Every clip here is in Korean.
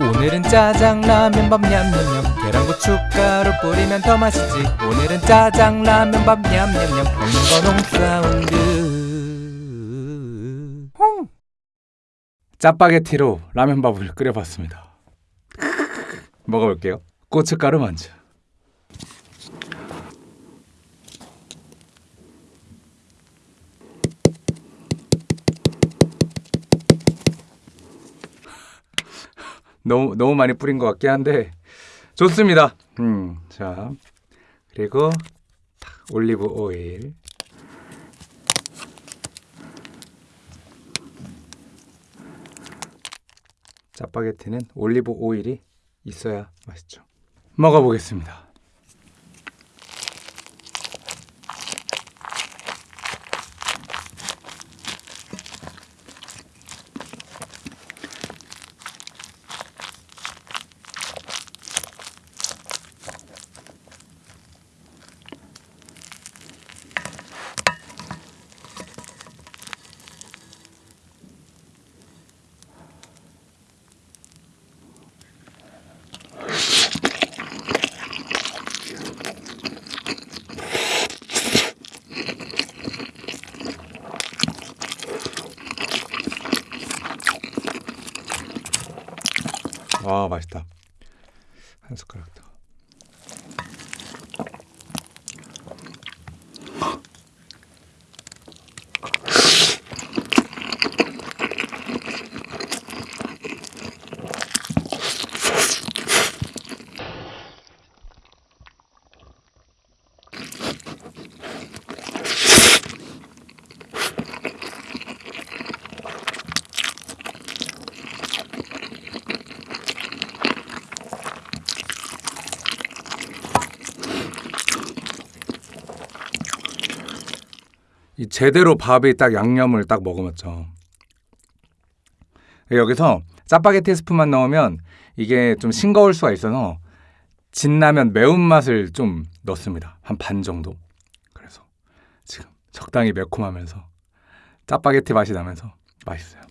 오늘은 짜장라면 밥 냠냠냠 계란고춧가루 뿌리면 더 맛있지 오늘은 짜장라면 밥 냠냠냠 먹는 건 홍사운드 홍 짜파게티로 라면밥을 끓여봤습니다. 먹어볼게요. 고춧가루 먼저. 너무 너무 많이 뿌린 것 같긴 한데 좋습니다. 음, 자 그리고 탁, 올리브 오일. 짜파게티는 올리브 오일이 있어야 맛있죠. 먹어보겠습니다. 와 맛있다. 한 숟가락 더. 이 제대로 밥이 딱 양념을 딱 먹으면죠. 여기서 짜파게티 스프만 넣으면 이게 좀 싱거울 수가 있어서 진라면 매운맛을 좀 넣습니다. 한 반 정도. 그래서 지금 적당히 매콤하면서 짜파게티 맛이 나면서 맛있어요.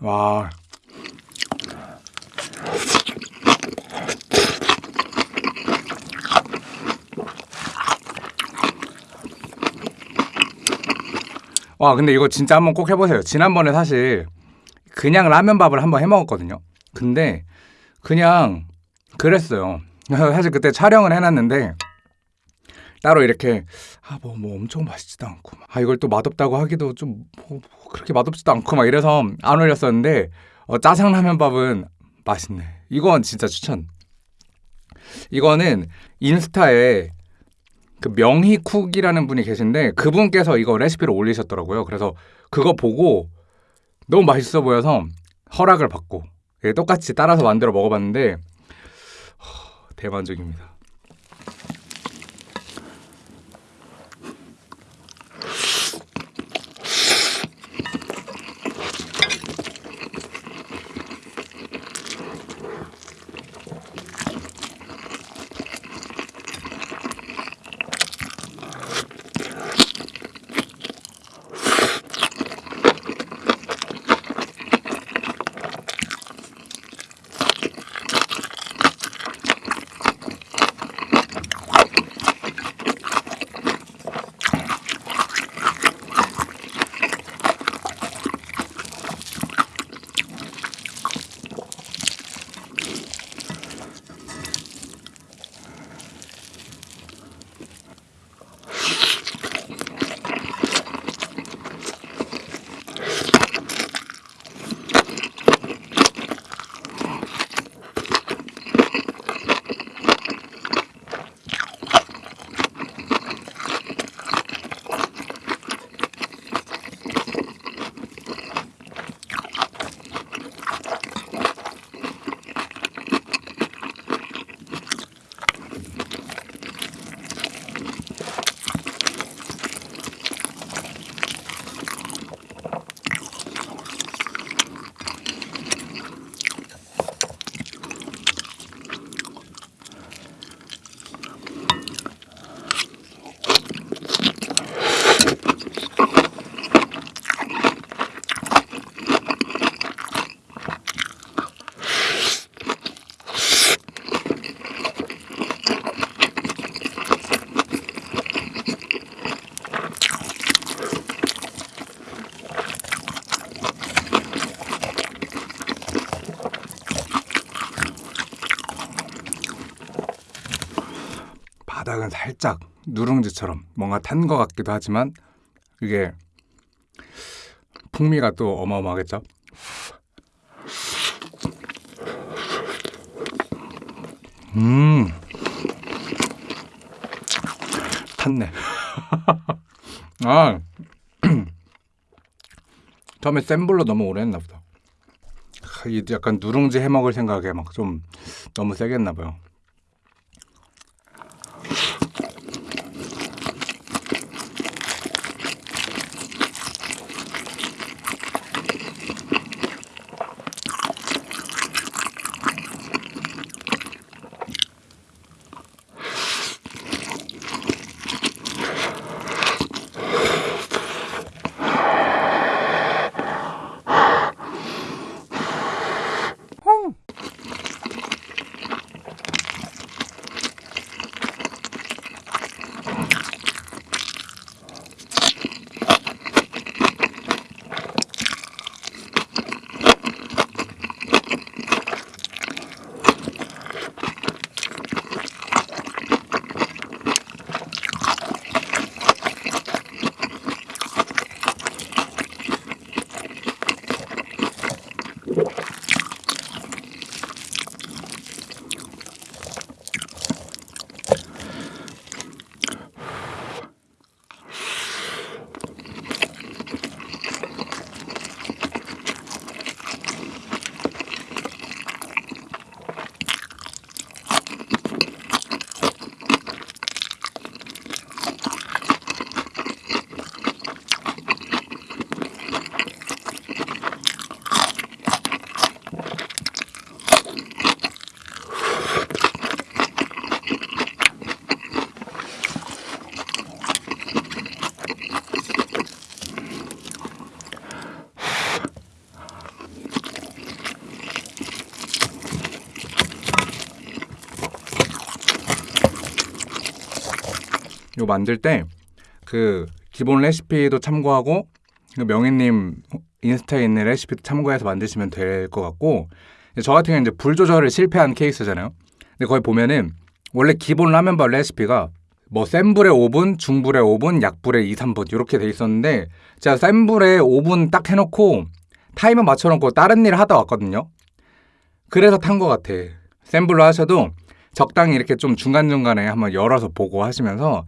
와. 와, 근데 이거 진짜 한번 꼭 해보세요. 지난번에 사실 그냥 라면밥을 한번 해 먹었거든요. 근데 그냥 그랬어요. 사실 그때 촬영을 해놨는데 따로 이렇게 아뭐뭐 뭐 엄청 맛있지도 않고 아 이걸 또 맛없다고 하기도 좀 뭐, 그렇게 맛없지도 않고 막 이래서 안 올렸었는데 어, 짜장라면밥은 맛있네. 이건 진짜 추천. 이거는 인스타에 그 명희쿡이라는 분이 계신데 그분께서 이거 레시피를 올리셨더라고요. 그래서 그거 보고 너무 맛있어 보여서 허락을 받고 예, 똑같이 따라서 만들어 먹어봤는데 허, 대만족입니다. 살짝 누룽지처럼 뭔가 탄 것 같기도 하지만 이게 풍미가 또 어마어마하겠죠. 음, 탔네. 아, 처음에 센 불로 너무 오래 했나 보다. 약간 누룽지 해 먹을 생각에 막 좀 너무 세게 했나 봐요. 만들 때 그 기본 레시피도 참고하고 그 명희님 인스타에 있는 레시피도 참고해서 만드시면 될 것 같고 저 같은 경우는 이제 불 조절을 실패한 케이스잖아요. 근데 거기 보면은 원래 기본 라면밥 레시피가 뭐 센 불에 5분, 중불에 5분, 약불에 2, 3분 이렇게 돼 있었는데 제가 센 불에 5분 딱 해놓고 타이머 맞춰놓고 다른 일을 하다 왔거든요. 그래서 탄 것 같아. 센 불로 하셔도 적당히 이렇게 좀 중간중간에 한번 열어서 보고 하시면서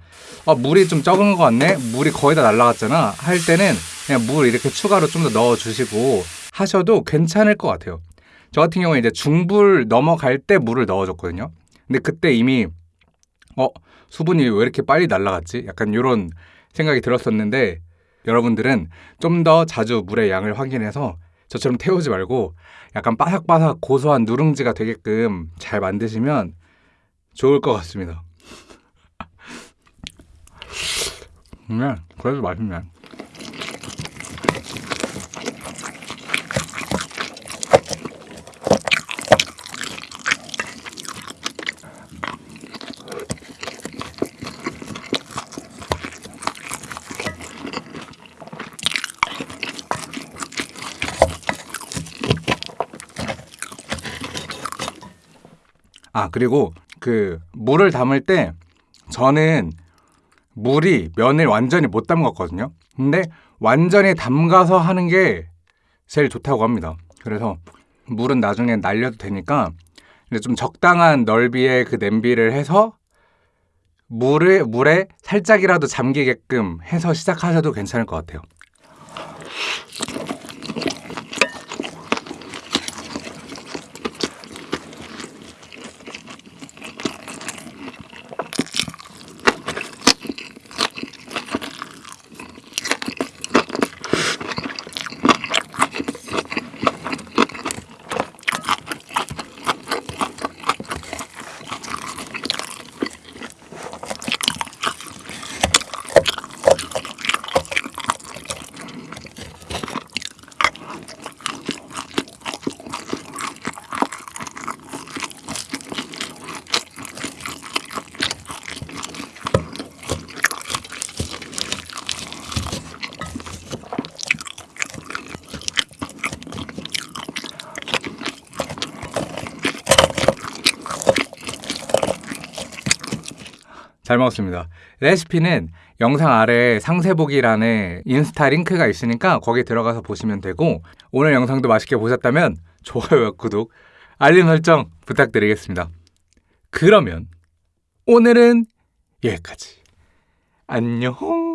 아, 물이 좀 적은 것 같네? 물이 거의 다 날라갔잖아? 할 때는 그냥 물 이렇게 추가로 좀 더 넣어주시고 하셔도 괜찮을 것 같아요. 저 같은 경우에 이제 중불 넘어갈 때 물을 넣어줬거든요. 근데 그때 이미 어 수분이 왜 이렇게 빨리 날라갔지? 약간 이런 생각이 들었었는데 여러분들은 좀 더 자주 물의 양을 확인해서 저처럼 태우지 말고 약간 바삭바삭 고소한 누룽지가 되게끔 잘 만드시면 좋을 것 같습니다. 네, 그래도 맛있네. 아, 그리고 그 물을 담을 때 저는 물이 면을 완전히 못 담갔거든요. 근데 완전히 담가서 하는 게 제일 좋다고 합니다. 그래서 물은 나중에 날려도 되니까 좀 적당한 넓이의 그 냄비를 해서 물을 물에 살짝이라도 잠기게끔 해서 시작하셔도 괜찮을 것 같아요. 잘 먹었습니다. 레시피는 영상 아래 상세 보기란에 인스타 링크가 있으니까 거기 들어가서 보시면 되고 오늘 영상도 맛있게 보셨다면 좋아요와 구독, 알림 설정 부탁드리겠습니다. 그러면 오늘은 여기까지. 안녕.